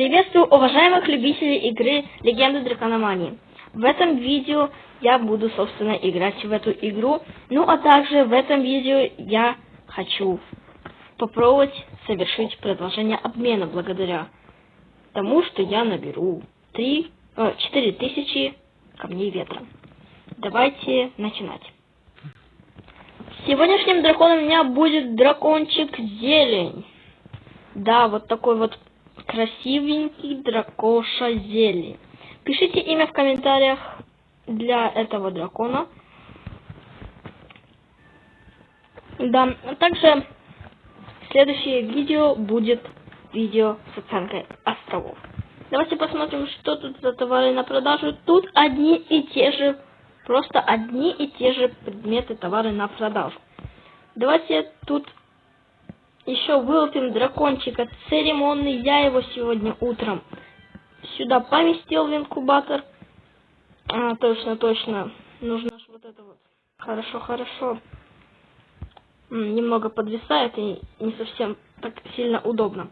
Приветствую уважаемых любителей игры Легенды Дракономании. В этом видео я буду, собственно, играть в эту игру. Ну, а также в этом видео я хочу попробовать совершить предложение обмена благодаря тому, что я наберу 3, э, 4000 камней ветра. Давайте начинать. Сегодняшним драконом у меня будет дракончик Зелень. Да, вот такой вот красивенький дракоша зелень. Пишите имя в комментариях для этого дракона. Да, а также следующее видео будет видео с оценкой островов. Давайте посмотрим, что тут за товары на продажу. Тут одни и те же, просто одни и те же предметы товары на продажу. Давайте тут еще вылупим дракончика церемонный. Я его сегодня утром сюда поместил в инкубатор. А, точно, точно. Нужно же вот это вот. Хорошо, хорошо. Немного подвисает и не совсем так сильно удобно.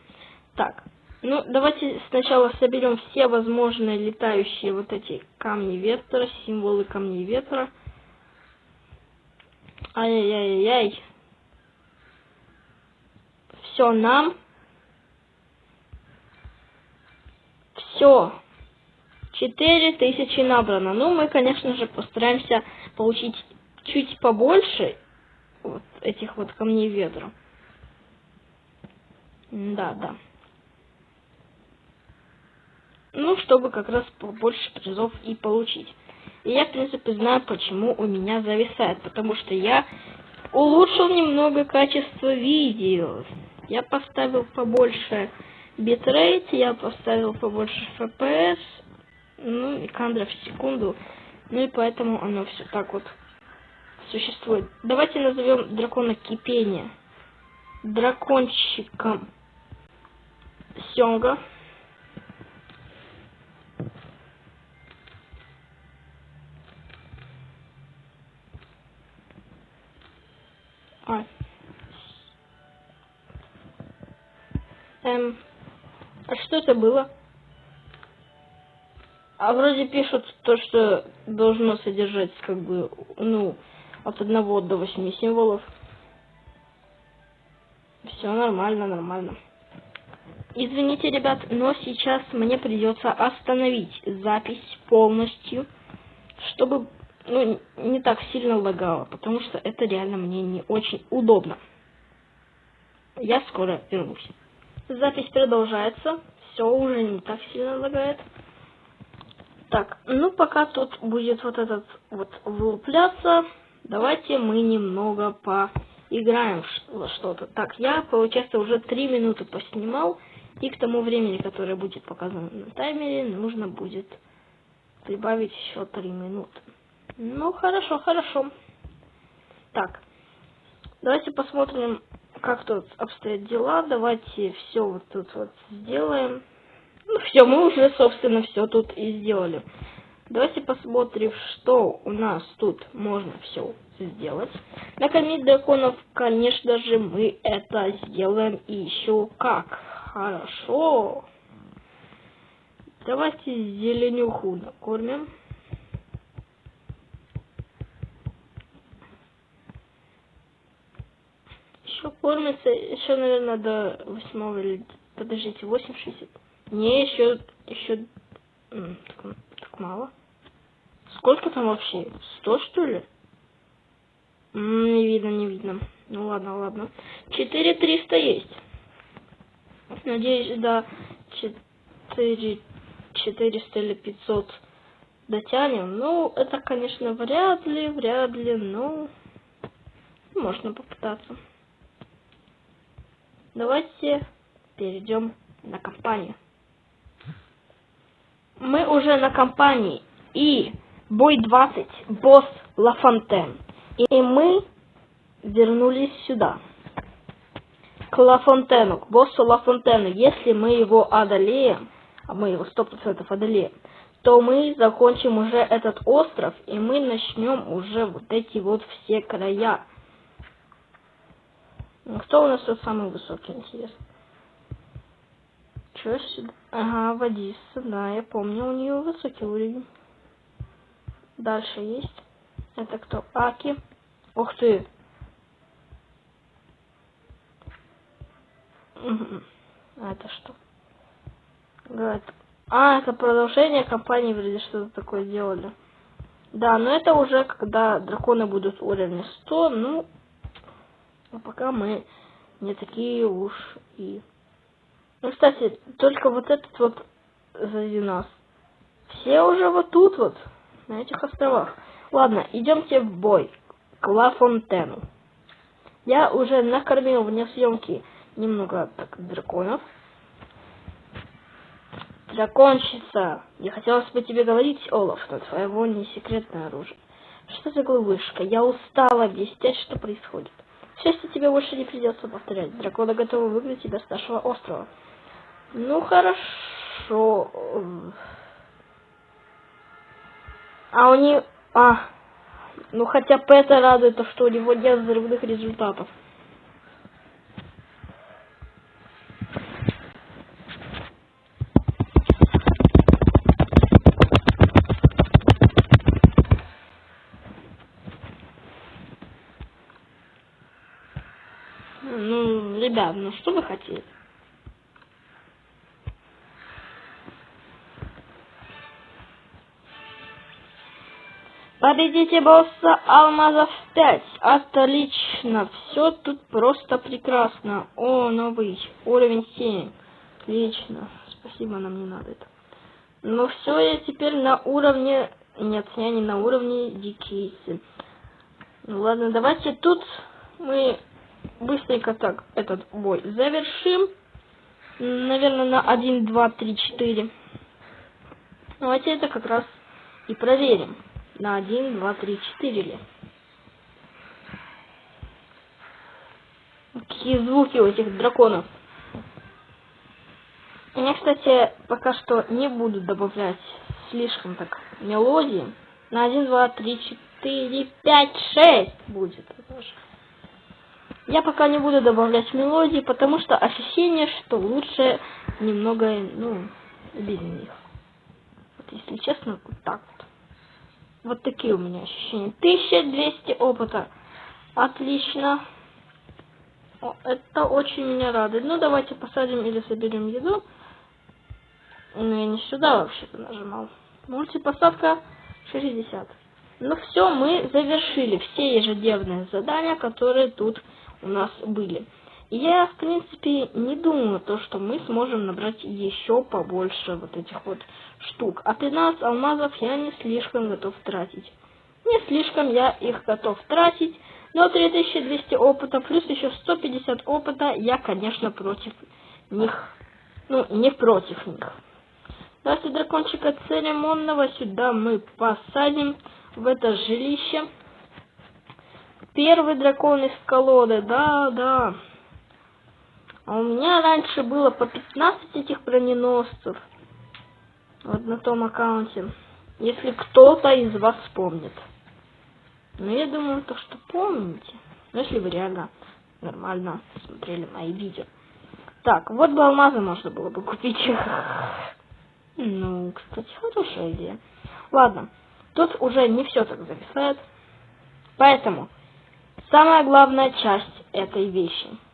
Так, ну давайте сначала соберем все возможные летающие вот эти камни ветра, символы камней ветра. Ай-яй-яй-яй все нам. Все. Четыре тысячи набрано. Ну, мы, конечно же, постараемся получить чуть побольше вот этих вот камней ветра. Да, да. Ну, чтобы как раз побольше призов и получить. И я, в принципе, знаю, почему у меня зависает. Потому что я улучшил немного качество видео. Я поставил побольше битрейт, я поставил побольше FPS, ну и кадров в секунду. Ну и поэтому оно все так вот существует. Давайте назовем дракона кипения. Дракончиком Сёнга. А. Эм, а что это было? А вроде пишут то, что должно содержать, как бы, ну, от одного до восьми символов. Все нормально, нормально. Извините, ребят, но сейчас мне придется остановить запись полностью, чтобы ну, не так сильно лагало, потому что это реально мне не очень удобно. Я скоро вернусь. Запись продолжается. Все уже не так сильно лагает. Так, ну пока тут будет вот этот вот вылупляться, давайте мы немного поиграем во что-то. Так, я, получается, уже три минуты поснимал, и к тому времени, которое будет показано на таймере, нужно будет прибавить еще три минуты. Ну, хорошо, хорошо. Так, давайте посмотрим как тут обстоят дела. Давайте все вот тут вот сделаем. Ну все, мы уже, собственно, все тут и сделали. Давайте посмотрим, что у нас тут можно все сделать. Накормить драконов, конечно же, мы это сделаем и еще как. Хорошо. Давайте зеленюху накормим. Еще кормится, еще, наверное, до восьмого или... Подождите, 8,60. Не, еще, еще... Так, так мало. Сколько там вообще? 100, что ли? не видно, не видно. Ну ладно, ладно. 4300 есть. Надеюсь, до 4, 400 или 500 дотянем. Ну, это, конечно, вряд ли, вряд ли, но можно попытаться. Давайте перейдем на компанию. Мы уже на компании. И бой 20, босс Лафонтен. И мы вернулись сюда. К Лафонтену, к боссу Лафонтену. Если мы его одолеем, а мы его сто процентов одолеем, то мы закончим уже этот остров, и мы начнем уже вот эти вот все края. Кто у нас тут самый высокий, интересно? Ничего себе. Ага, водица, да, я помню, у нее высокий уровень. Дальше есть. Это кто? Аки. Ух ты. А это что? Говорит. А, это продолжение кампании вроде что-то такое делали. Да, но это уже когда драконы будут уровня 100, ну, а пока мы не такие уж и... Ну, кстати, только вот этот вот сзади нас. Все уже вот тут вот, на этих островах. Ладно, идемте в бой. К Ла Фонтену. Я уже накормил вне съемки немного так, драконов. Драконщица, не хотелось бы тебе говорить, Олаф, но твоего не секретное оружие. Что за глупышка? Я устала объяснять, что происходит. К счастью, тебе больше не придется повторять. Драконы готовы выгнать тебя с нашего острова. Ну, хорошо. А у них... А, ну хотя это радует, то, что у него нет взрывных результатов. Ребят, ну что вы хотели? Победите босса алмазов 5. Отлично. Все тут просто прекрасно. О, новый уровень 7. Отлично. Спасибо, нам не надо это. Ну все, я теперь на уровне... Нет, я не на уровне дикейсы. Ну ладно, давайте тут мы быстренько так этот бой завершим. Наверное, на 1, 2, 3, 4. Давайте это как раз и проверим на 1, 2, 3, 4 ли. Какие звуки у этих драконов. Я, кстати, пока что не буду добавлять слишком так мелодии. На 1, 2, 3, 4, 5, 6 будет. Я пока не буду добавлять мелодии, потому что ощущение, что лучше немного, ну, без них. Вот если честно, вот так вот. Вот такие у меня ощущения. 1200 опыта. Отлично. О, это очень меня радует. Ну, давайте посадим или соберем еду. Ну, я не сюда вообще-то нажимал. Мультипосадка 60. Ну все, мы завершили все ежедневные задания, которые тут у нас были. Я, в принципе, не думаю, то, что мы сможем набрать еще побольше вот этих вот штук. А 13 алмазов я не слишком готов тратить. Не слишком я их готов тратить, но 3200 опыта плюс еще 150 опыта я, конечно, против них. Ну, не против них. Давайте дракончика церемонного сюда мы посадим в это жилище. Первый дракон из колоды, да, да. А у меня раньше было по 15 этих броненосцев. Вот на том аккаунте. Если кто-то из вас помнит. Ну, я думаю, то, что помните. Ну, если вы реально нормально смотрели мои видео. Так, вот бы алмазы можно было бы купить. Ну, кстати, хорошая идея. Ладно, тут уже не все так зависает. Поэтому, самая главная часть этой вещи –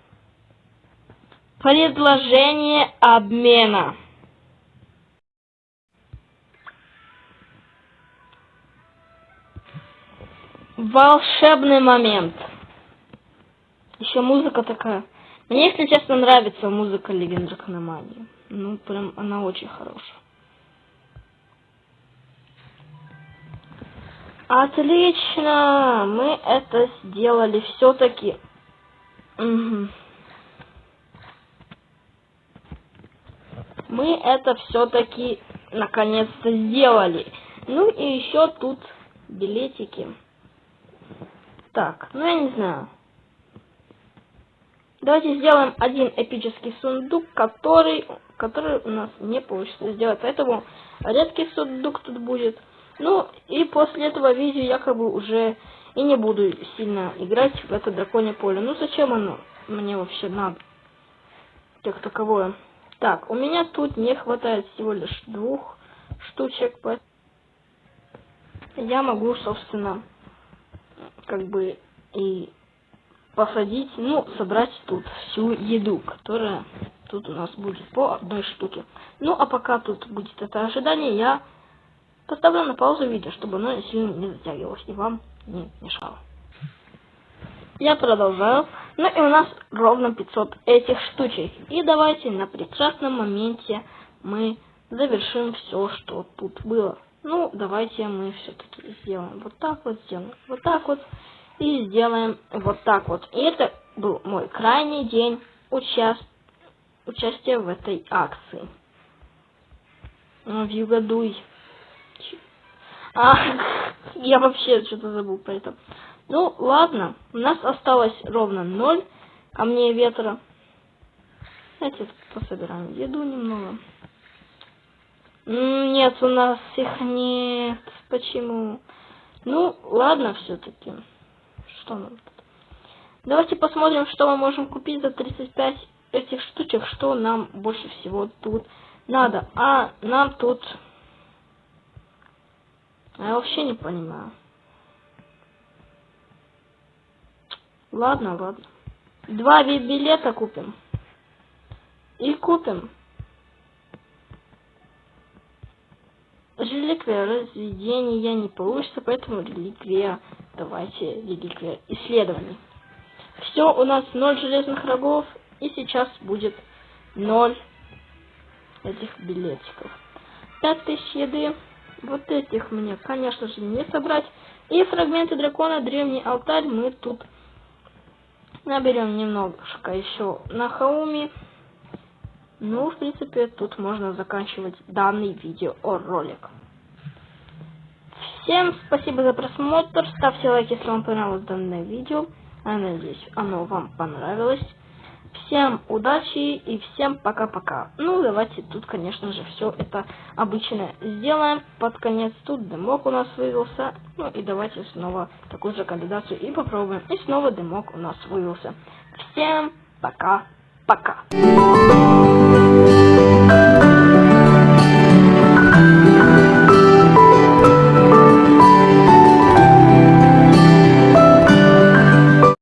Предложение обмена. Волшебный момент. Еще музыка такая. Мне, если честно, нравится музыка Легенд Дракономании. Ну, прям она очень хорошая. Отлично! Мы это сделали все-таки. Угу. мы это все-таки наконец-то сделали. Ну и еще тут билетики. Так, ну я не знаю. Давайте сделаем один эпический сундук, который, который у нас не получится сделать. Поэтому редкий сундук тут будет. Ну и после этого видео я как бы уже и не буду сильно играть в это драконье поле. Ну зачем оно мне вообще надо? Как таковое. Так, у меня тут не хватает всего лишь двух штучек, я могу, собственно, как бы и посадить, ну, собрать тут всю еду, которая тут у нас будет по одной штуке. Ну, а пока тут будет это ожидание, я поставлю на паузу видео, чтобы оно сильно не затягивалось и вам не мешало. Я продолжаю. Ну и у нас ровно 500 этих штучек. И давайте на прекрасном моменте мы завершим все, что тут было. Ну, давайте мы все-таки сделаем вот так вот, сделаем вот так вот и сделаем вот так вот. И это был мой крайний день участ... участия в этой акции. В Югадуй. А, я вообще что-то забыл про это. Ну, ладно, у нас осталось ровно ноль камней ветра. Давайте пособираем еду немного. Нет, у нас их нет. Почему? Ну, ладно все-таки. Что нам тут? Давайте посмотрим, что мы можем купить за 35 этих штучек, что нам больше всего тут надо. А нам тут... Я вообще не понимаю. Ладно, ладно. Два билета купим. И купим. Реликвия разведения не получится, поэтому реликвия, давайте, реликвия исследований. Все, у нас ноль железных рогов, и сейчас будет ноль этих билетиков. Пять тысяч еды, вот этих мне, конечно же, не собрать. И фрагменты дракона, древний алтарь мы тут Наберем немножко еще на хауме. Ну, в принципе, тут можно заканчивать данный видеоролик. Всем спасибо за просмотр. Ставьте лайк, если вам понравилось данное видео. Я надеюсь, оно вам понравилось. Всем удачи и всем пока-пока. Ну, давайте тут, конечно же, все это обычно сделаем. Под конец тут дымок у нас вывелся. Ну и давайте снова такую же кандидацию и попробуем. И снова дымок у нас вывелся. Всем пока-пока.